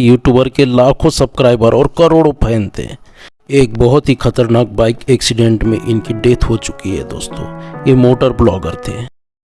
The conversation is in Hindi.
यूट्यूबर के लाखों सब्सक्राइबर और करोड़ों फ़ैन थे। एक बहुत ही खतरनाक बाइक एक्सीडेंट में इनकी डेथ हो चुकी है दोस्तों। ये मोटर ब्लॉगर थे।